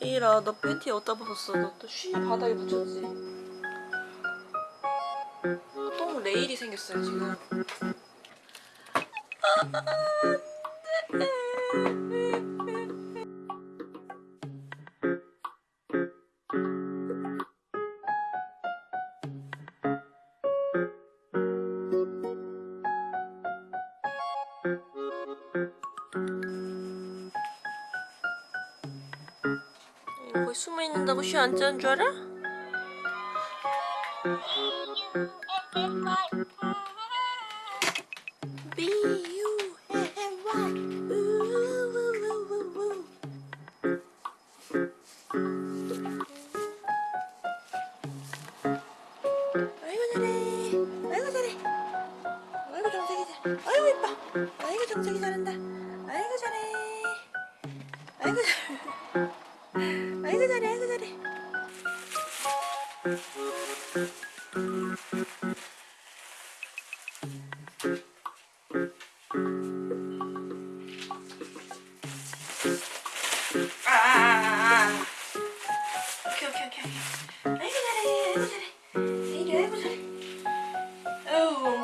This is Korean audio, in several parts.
이라 너 팬티 어디다 벗었어? 너 또 쉬 바닥에 붙였지? 똥 레일이 생겼어요 지금 아, 거기 숨어 있는다고 쉬안 자는 줄 알아?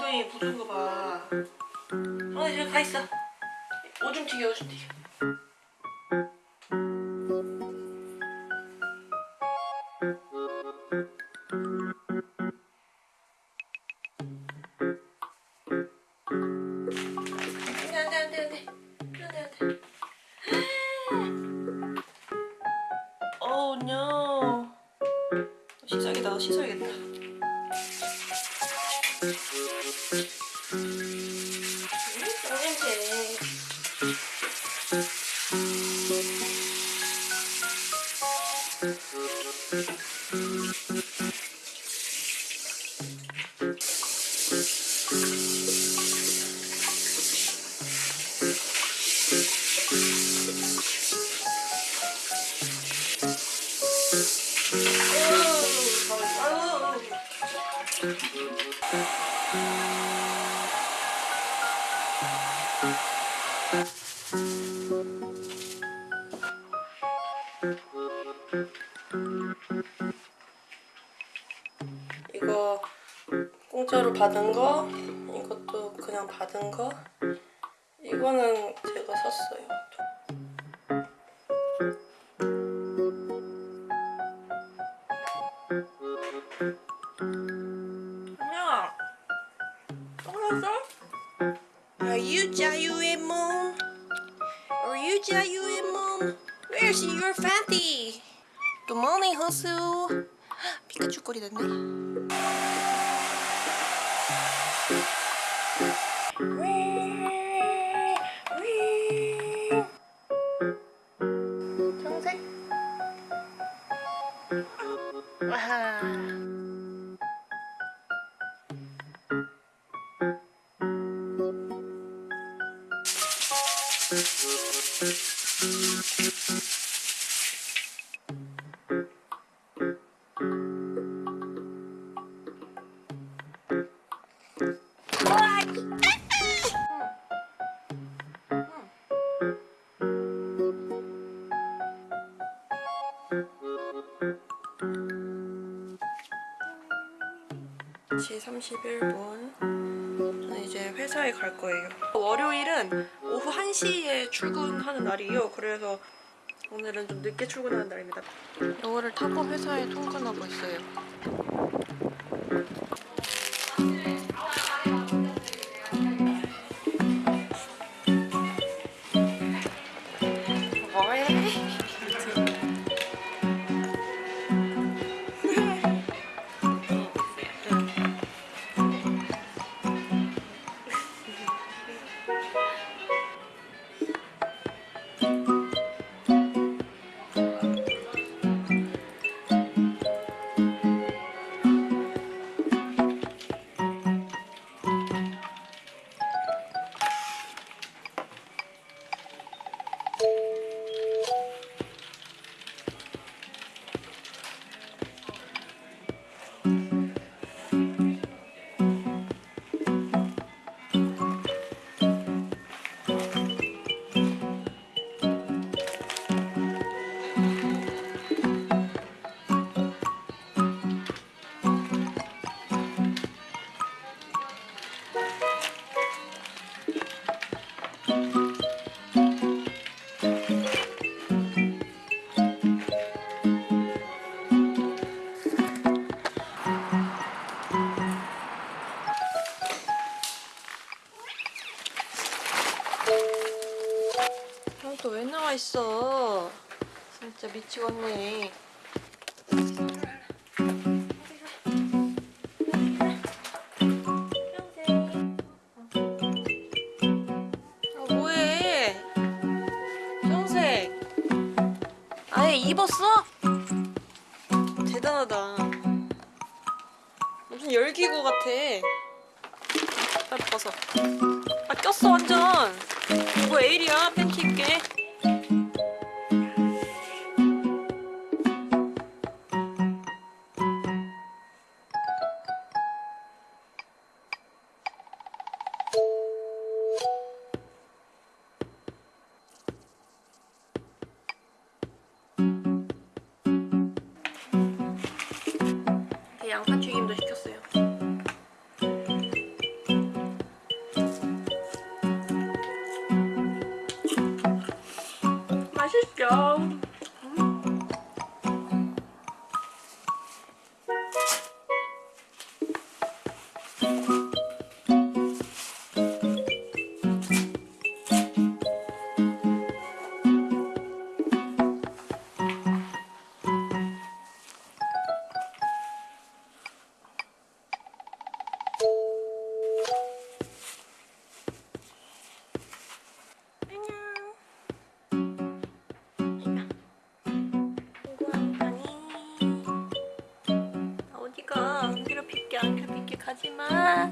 엉덩이 부순 거봐 어 저기 가 있어 오줌 튀겨 오줌 튀겨 씻어야겠다 이거 공짜로 받은 거 이것도 그냥 받은 거? 이거는 제가 샀어요 자유의 몸? Are you 자유의 몸? Where's your fanty? Good morning, 호수. 피카츄 꼬리 됐네. 청색. 아하. 제 31분. 저는 이제 회사에 갈 거예요. 월요일은 오후 1시에 출근하는 날이에요. 그래서 오늘은 좀 늦게 출근하는 날입니다. 이거를 타고 회사에 통근하고 있어요 진짜 미치겠네. 아 뭐해? 정색. 아예 입었어? 대단하다. 무슨 열기구 같아. 빨리 벗어. 아 꼈어 완전. 뭐 에일이야 팬티 입게. 양파 튀김도 시켰어 가지마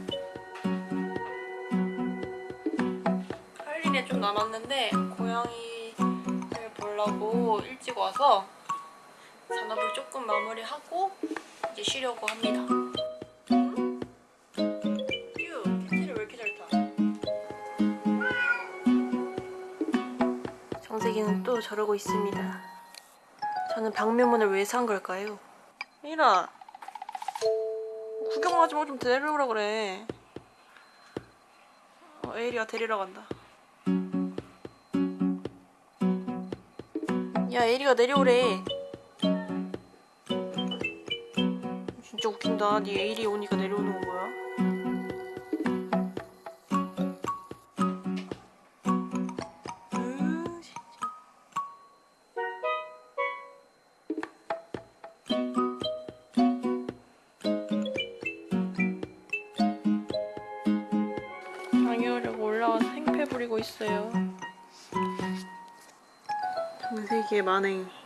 할 일이 좀 남았는데 고양이를 보려고 일찍 와서 잔업을 조금 마무리하고 이제 쉬려고 합니다 응? 유, 캔디를 왜 이렇게 잘 타? 정세기는 또 저러고 있습니다 저는 방묘문을 왜 산 걸까요? 미라 가지 말고 좀 데려오라 그래. 어, 에이리가 데리러 간다. 야 에이리가 내려오래. 진짜 웃긴다. 네 에이리 오니까 내려오는 건 뭐야? 있어요. 정세기의 만행.